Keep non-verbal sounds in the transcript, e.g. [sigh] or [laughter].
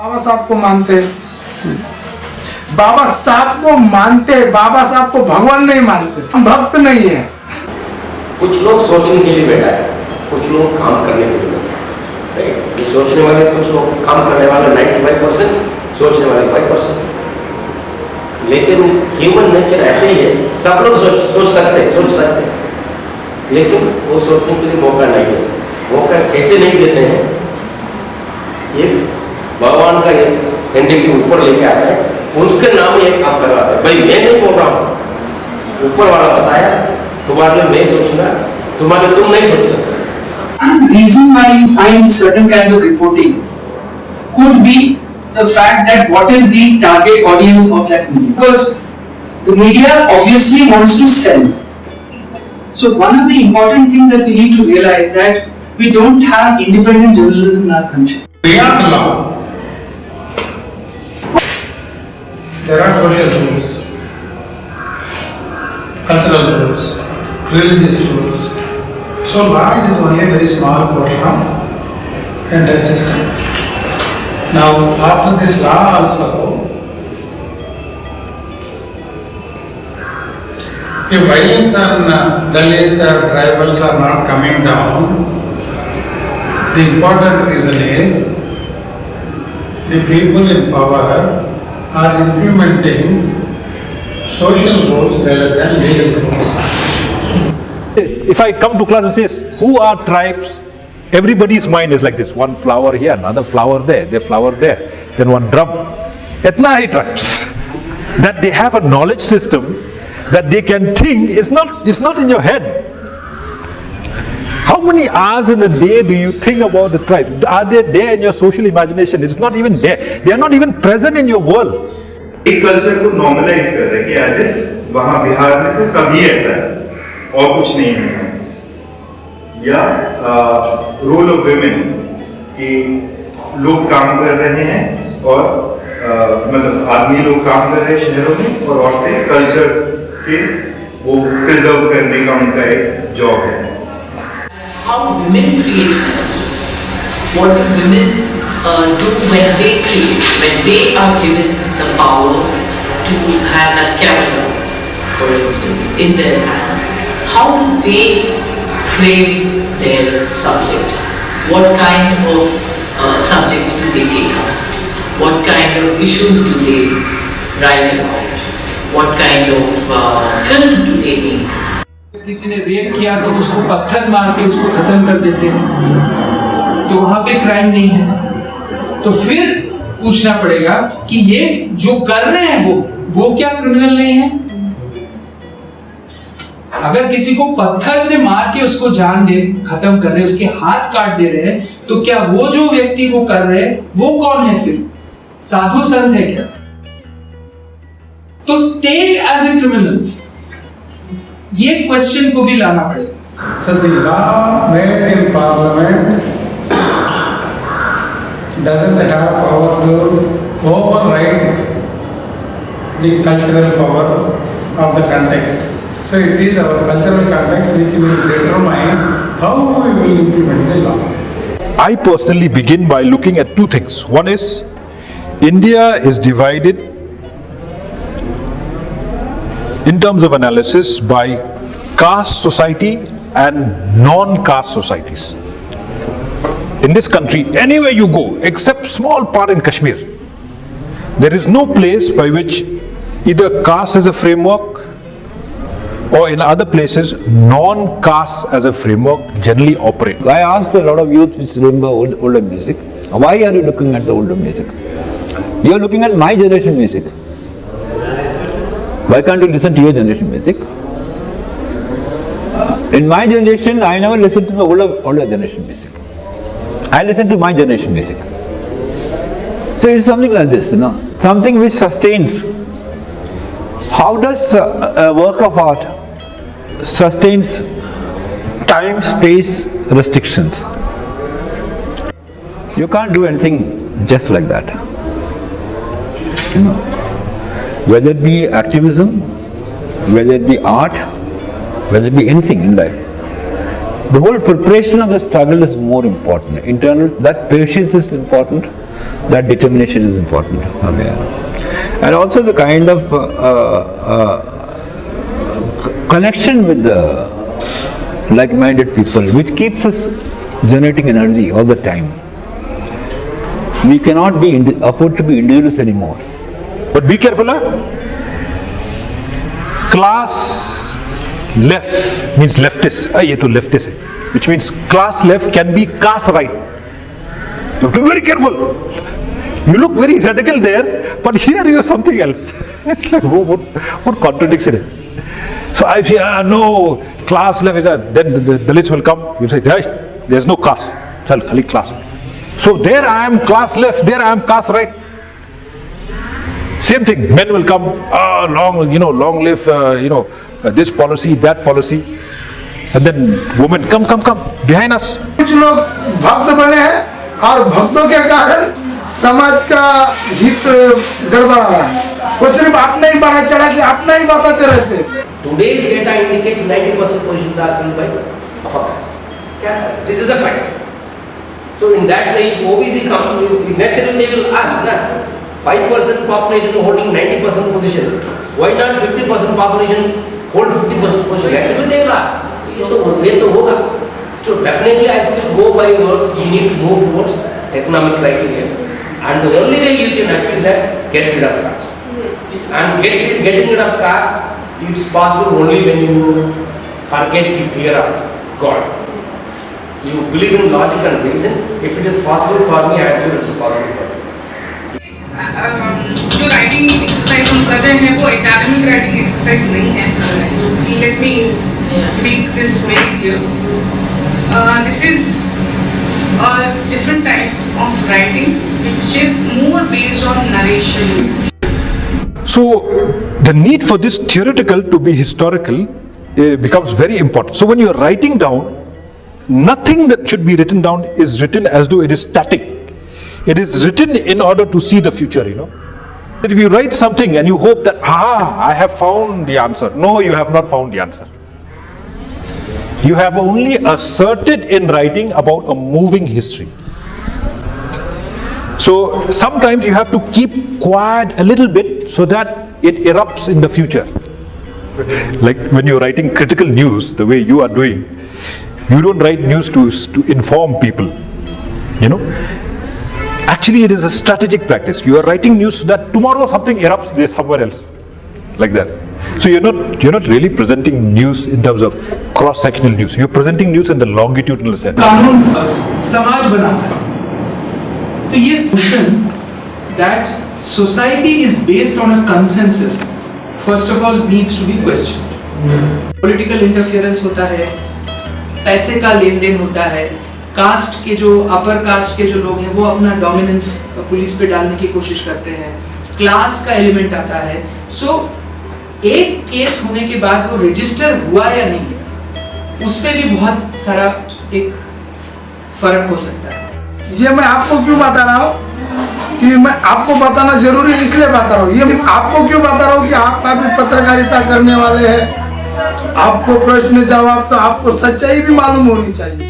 बाबा साहब को मानते हैं। बाबा साहब को मानते हैं, बाबा साहब को भगवान नहीं मानते। हम भक्त नहीं है। कुछ लोग सोचने के लिए बैठा है, कुछ लोग काम करने के लिए बैठा है? सोचने वाले कुछ लोग काम करने वाले 95 परसेंट सोचने वाले 5 परसेंट लेकिन ह्यूमन नेचर ऐसे ही है, सब लोग सोच सोच सकते हैं सोच सकते। हैं लेकिन वो सोचने के लिए मौका नहीं है। मौका कैसे नहीं देते हैं? भगवान का ये एक एंटिटी ऊपर लेके आता है उसके नाम ही एक काम करवाते हैं भाई मैं नहीं बोल रहा हूँ ऊपर वाला बताया तुम्हारे लिए मैं सोचूँगा तुम्हारे तुम नहीं सोच सकते reason why you find certain kind of reporting could be the fact that what is the target audience of that media. Because the media obviously wants to sell. So one of the important things that we need to realize that we don't have independent journalism in our country. Social rules, cultural rules, religious rules. So law is only a very small portion of entire system. Now, after this law also, if violence and uh, Dalits or tribals are not coming down, the important reason is the people in power are implementing social rules rather than legal rules. If I come to class and says, who are tribes? Everybody's mind is like this, one flower here, another flower there, there flower there, then one drum. Etna tribes. That they have a knowledge system that they can think is not, it's not in your head. How many hours in a day do you think about the tribes? Are they there in your social imagination? It's not even there. They are not even present in your world. एक culture को normalise कर रहे हैं कि ए वहाँ बिहार में तो सभी ऐसा है और कुछ नहीं है या रोल ऑफ़ वेमेन कि लोग काम कर रहे हैं और मतलब आदमी लोग काम कर रहे हैं शहरों में और औरतें कल्चर के वो प्रिजर्व करने का उनका एक जॉब है how women create messages. What do women uh, do when they create, when they are given the power to have that camera, for instance, in their hands. How do they frame their subject? What kind of uh, subjects do they take up? What kind of issues do they write about? What kind of uh, films do they make? किसी ने rape किया तो उसको पत्थर मार के उसको खत्म कर देते हैं। तो वहाँ पे क्राइम नहीं है। तो फिर पूछना पड़ेगा कि ये जो कर रहे हैं वो वो क्या क्रिमिनल नहीं है? अगर किसी को पत्थर से मार के उसको जान दे, खत्म कर रहे उसके हाथ काट दे रहे हैं तो क्या वो जो व्यक्ति को कर रहे हैं, वो कौन है फिर? साधु संत है क्या? तो स्टेट एज ए क्रिमिनल ये क्वेश्चन को भी लाना पड़ेगा। Met parliament power to the cultural power of the context so it is our cultural context which will determine how we will implement the law I personally begin by looking at two things. One is India is divided in terms of analysis by caste society and non-caste societies. In this country, anywhere you go, except small part in Kashmir, there is no place by which either caste as a framework or in other places non-caste as a framework generally operate. I asked a lot of youth which remember old, older music, why are you looking at the older music? You are looking at my generation music. Why can't you listen to your generation music? Uh, in my generation, I never listened to the older, older generation music. I listen to my generation music. So it's something like this, you know, something which sustains. How does uh, a work of art sustains time, space, restrictions? You can't do anything just like that. You know, whether it be activism, whether it be art, whether it be anything in life. The whole preparation of the struggle is more important. Internal, that patience is important. That determination is important. And also the kind of uh, uh, uh, connection with the like-minded people, which keeps us generating energy all the time. We cannot be afford to be individuals anymore. But be careful, huh? Class left means leftist. Ah, to leftist. Which means class left can be class right. You have to be very careful. You look very radical there, but here you are something else. [laughs] it's like, what, what, what contradiction So I say, ah, no, class left is that. Then the, the Dalits will come. You say, there's no class. Chal, khali class. So there I am class left, there I am class right. Same thing, men will come, ah, oh, long, you know, long live, uh, you know, uh, this policy, that policy. And then women, come, come, come, behind us. कुछ लोग भक्त बने हैं और भक्तों के कारण समाज का हित गड़बड़ा रहा है वो सिर्फ़ अपना ही बढ़ा चढ़ा के अपना ही बताते रहते Today's data indicates 90% positions are filled by upper caste. क्या This is a fact. So in that way, if OBC comes, you- naturally they will ask, na, 5% population holding 90% position. Why not 50% population hold 50% position? Naturally they will ask. ये तो ये तो होगा. So definitely I still go by words. You need to move towards economic criteria, and the only way you can achieve that, get rid of caste. And get, getting rid of caste, it's possible only when you forget the fear of God. You believe in logic and reason. If it is possible for me, I am sure exercise nahi hai let me make this very clear uh, this is a different type of writing which is more based on narration. So the need for this theoretical to be historical eh, becomes very important. So when you are writing down nothing that should be written down is written as though it is static. It is written in order to see the future you know. If you write something and you hope that, ah, I have found the answer. No, you have not found the answer. You have only asserted in writing about a moving history. So sometimes you have to keep quiet a little bit so that it erupts in the future. Like when you're writing critical news, the way you are doing, you don't write news to, to inform people, you know. Actually, it is a strategic practice. You are writing news so that tomorrow something erupts there somewhere else, like that. So you're not you're not really presenting news in terms of cross-sectional news. You're presenting news in the longitudinal sense. कानून अ, समाज बनाता है तो ये notion that society is based on a consensus first of all needs to be questioned political interference होता है पैसे का लेन देन होता है कास्ट के जो अपर कास्ट के जो लोग हैं वो अपना डोमिनेंस पुलिस पे डालने की कोशिश करते हैं। क्लास का एलिमेंट आता है। सो so, एक केस होने के बाद वो रजिस्टर हुआ या नहीं उस पर भी बहुत सारा एक फ़र्क हो सकता है। ये मैं आपको क्यों बता रहा हूँ? कि मैं आपको बताना ज़रूरी इसलिए बता रहा हूँ। ये आपको क्यों बता रहा हूँ कि आप काफ़ी पत्रकारिता करने वाले हैं? आपको प्रश्न जवाब तो आपको सच्चाई भी मालूम होनी चाहिए।